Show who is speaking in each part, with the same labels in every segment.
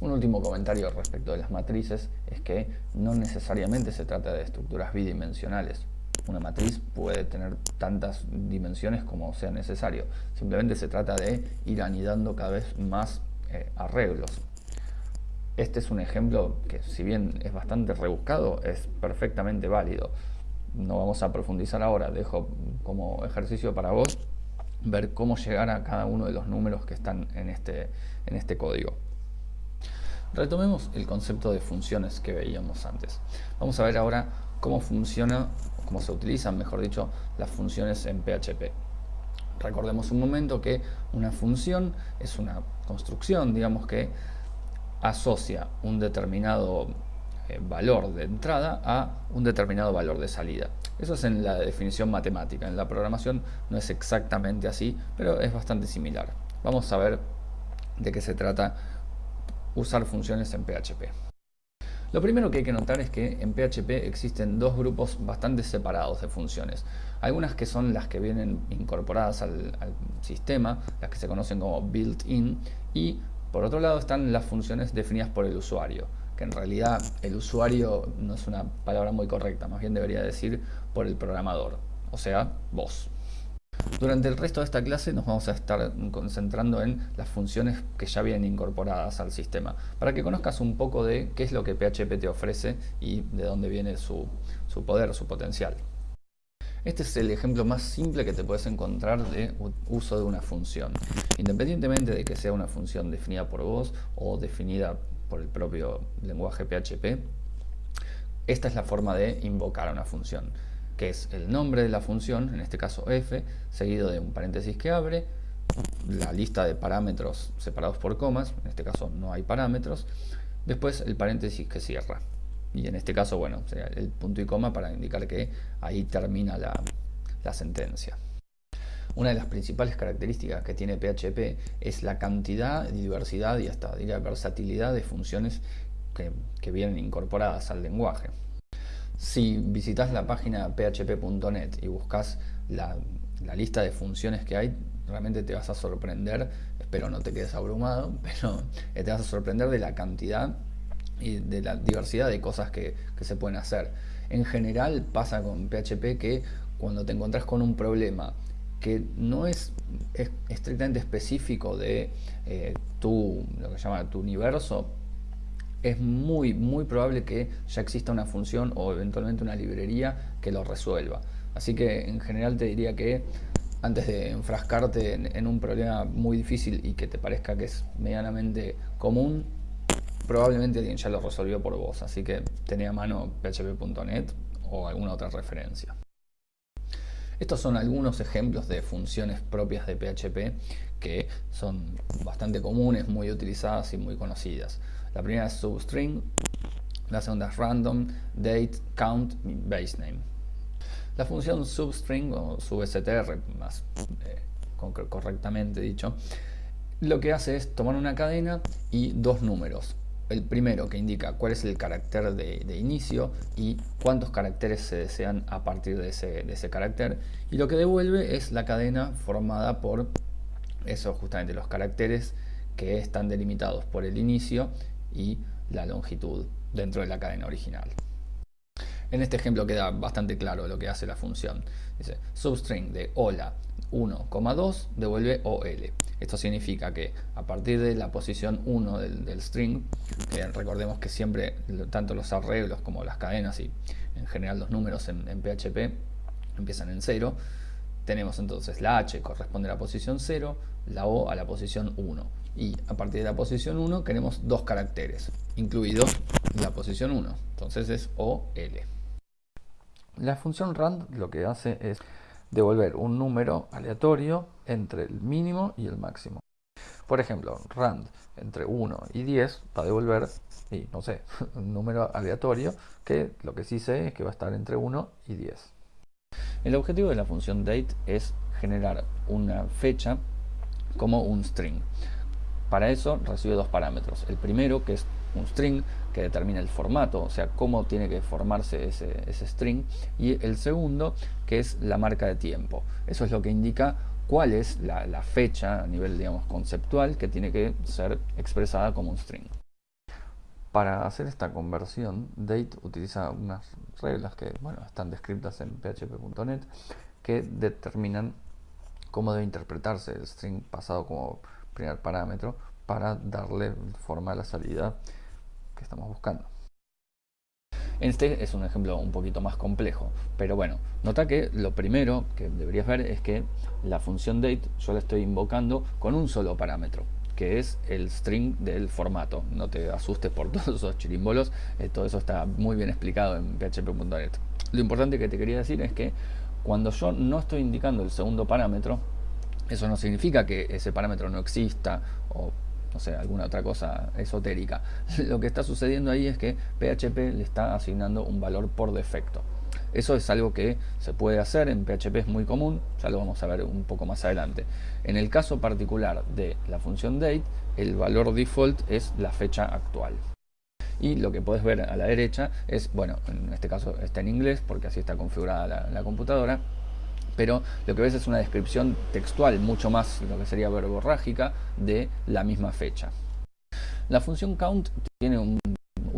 Speaker 1: Un último comentario respecto de las matrices es que no necesariamente se trata de estructuras bidimensionales. Una matriz puede tener tantas dimensiones como sea necesario. Simplemente se trata de ir anidando cada vez más eh, arreglos. Este es un ejemplo que si bien es bastante rebuscado, es perfectamente válido. No vamos a profundizar ahora, dejo como ejercicio para vos ver cómo llegar a cada uno de los números que están en este, en este código. Retomemos el concepto de funciones que veíamos antes. Vamos a ver ahora cómo funciona, cómo se utilizan, mejor dicho, las funciones en PHP. Recordemos un momento que una función es una construcción, digamos que asocia un determinado eh, valor de entrada a un determinado valor de salida. Eso es en la definición matemática. En la programación no es exactamente así, pero es bastante similar. Vamos a ver de qué se trata usar funciones en PHP. Lo primero que hay que notar es que en PHP existen dos grupos bastante separados de funciones. Algunas que son las que vienen incorporadas al, sistema, las que se conocen como built-in, y por otro lado están las funciones definidas por el usuario, que en realidad el usuario no es una palabra muy correcta, más bien debería decir por el programador, o sea, vos. Durante el resto de esta clase nos vamos a estar concentrando en las funciones que ya vienen incorporadas al sistema, para que conozcas un poco de qué es lo que PHP te ofrece y de dónde viene su, su poder, su potencial. Este es el ejemplo más simple que te puedes encontrar de uso de una función. Independientemente de que sea una función definida por vos o definida por el propio lenguaje PHP, esta es la forma de invocar a una función, que es el nombre de la función, en este caso f, seguido de un paréntesis que abre, la lista de parámetros separados por comas, en este caso no hay parámetros, después el paréntesis que cierra y en este caso, bueno, el punto y coma para indicar que ahí termina la, sentencia. Una de las principales características que tiene PHP es la cantidad, diversidad y hasta diría versatilidad de funciones que, que vienen incorporadas al lenguaje. Si visitas la página php.net y buscas la, la, lista de funciones que hay, realmente te vas a sorprender, espero no te quedes abrumado, pero te vas a sorprender de la cantidad y de la diversidad de cosas que, se pueden hacer. En general pasa con PHP que cuando te encontrás con un problema que no es, estrictamente específico de eh, tu, lo que llama tu universo, es muy, muy probable que ya exista una función o eventualmente una librería que lo resuelva. Así que en general te diría que antes de enfrascarte en un problema muy difícil y que te parezca que es medianamente común, probablemente alguien ya lo resolvió por vos, así que tenía a mano php.net o alguna otra referencia. Estos son algunos ejemplos de funciones propias de PHP que son bastante comunes, muy utilizadas y muy conocidas. La primera es substring, la segunda es random, date, count y basename. La función substring o substr, más eh, correctamente dicho, lo que hace es tomar una cadena y dos números, el primero que indica cuál es el carácter de, inicio y cuántos caracteres se desean a partir de ese, carácter y lo que devuelve es la cadena formada por eso justamente los caracteres que están delimitados por el inicio y la longitud dentro de la cadena original. En este ejemplo queda bastante claro lo que hace la función. Dice substring de hola 1,2 devuelve OL. Esto significa que a partir de la posición 1 del, string, recordemos que siempre tanto los arreglos como las cadenas y en general los números en, PHP empiezan en 0, tenemos entonces la H corresponde a la posición 0, la O a la posición 1. Y a partir de la posición 1 queremos dos caracteres, incluido la posición 1. Entonces es OL. La función rand lo que hace es devolver un número aleatorio entre el mínimo y el máximo. Por ejemplo, rand entre 1 y 10 va a devolver, y no sé, un número aleatorio que lo que sí sé es que va a estar entre 1 y 10. El objetivo de la función date es generar una fecha como un string. Para eso recibe dos parámetros. El primero, que es un string, que determina el formato, o sea, cómo tiene que formarse ese, string. Y el segundo, que es la marca de tiempo. Eso es lo que indica cuál es la, la fecha a nivel, digamos, conceptual que tiene que ser expresada como un string. Para hacer esta conversión, Date utiliza unas reglas que bueno, están descritas en php.net que determinan cómo debe interpretarse el string pasado como primer parámetro para darle forma a la salida que estamos buscando. Este es un ejemplo un poquito más complejo, pero bueno, nota que lo primero que deberías ver es que la función date yo la estoy invocando con un solo parámetro, que es el string del formato. No te asustes por todos esos chirimbolos, eh, todo eso está muy bien explicado en php.net. Lo importante que te quería decir es que cuando yo no estoy indicando el segundo parámetro, eso no significa que ese parámetro no exista o no sé, alguna otra cosa esotérica. Lo que está sucediendo ahí es que PHP le está asignando un valor por defecto. Eso es algo que se puede hacer, en PHP es muy común, ya lo vamos a ver un poco más adelante. En el caso particular de la función date, el valor default es la fecha actual. Y lo que puedes ver a la derecha es, bueno, en este caso está en inglés porque así está configurada la, la computadora, pero lo que ves es una descripción textual, mucho más lo que sería verborrágica, de la misma fecha. La función count tiene un,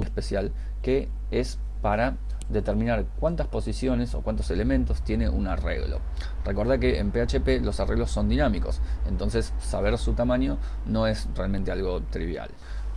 Speaker 1: especial que es para determinar cuántas posiciones o cuántos elementos tiene un arreglo. Recuerda que en PHP los arreglos son dinámicos, entonces saber su tamaño no es realmente algo trivial.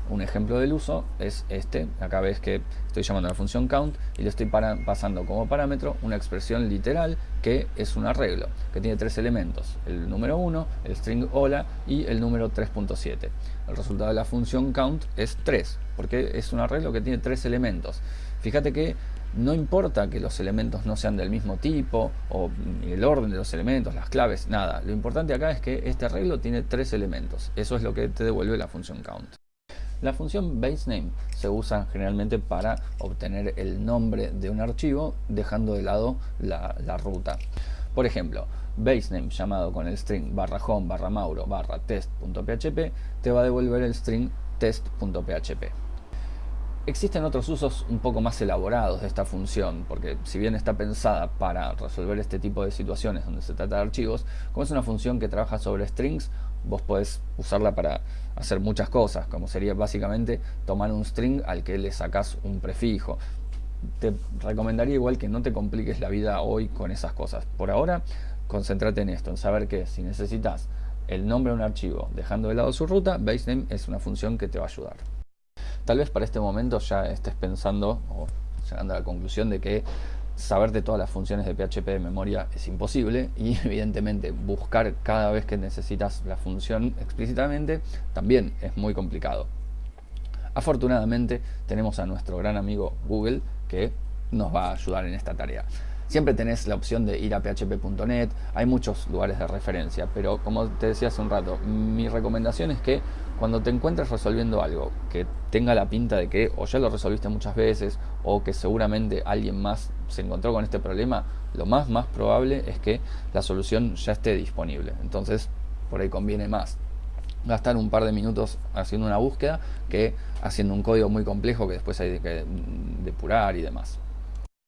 Speaker 1: Un ejemplo del uso es este, acá ves que estoy llamando a la función count y le estoy pasando como parámetro una expresión literal que es un arreglo, que tiene tres elementos, el número 1, el string hola y el número 3.7. El resultado de la función count es 3, porque es un arreglo que tiene tres elementos. Fíjate que no importa que los elementos no sean del mismo tipo o el orden de los elementos, las claves, nada. Lo importante acá es que este arreglo tiene tres elementos. Eso es lo que te devuelve la función count. La función baseName se usa generalmente para obtener el nombre de un archivo dejando de lado la, ruta. Por ejemplo, baseName llamado con el string barra home barra mauro barra test.php te va a devolver el string test.php. Existen otros usos un poco más elaborados de esta función, porque si bien está pensada para resolver este tipo de situaciones donde se trata de archivos, como es una función que trabaja sobre strings, vos podés usarla para hacer muchas cosas, como sería básicamente tomar un string al que le sacas un prefijo. Te recomendaría igual que no te compliques la vida hoy con esas cosas. Por ahora, concéntrate en esto, en saber que si necesitas el nombre de un archivo dejando de lado su ruta, basename es una función que te va a ayudar. Tal vez para este momento ya estés pensando o llegando a la conclusión de que saber de todas las funciones de PHP de memoria es imposible y evidentemente buscar cada vez que necesitas la función explícitamente también es muy complicado. Afortunadamente tenemos a nuestro gran amigo Google que nos va a ayudar en esta tarea. Siempre tenés la opción de ir a php.net, hay muchos lugares de referencia, pero como te decía hace un rato, mi recomendación es que cuando te encuentres resolviendo algo que tenga la pinta de que o ya lo resolviste muchas veces o que seguramente alguien más se encontró con este problema, lo más más probable es que la solución ya esté disponible. Entonces, por ahí conviene más gastar un par de minutos haciendo una búsqueda que haciendo un código muy complejo que después hay que depurar y demás.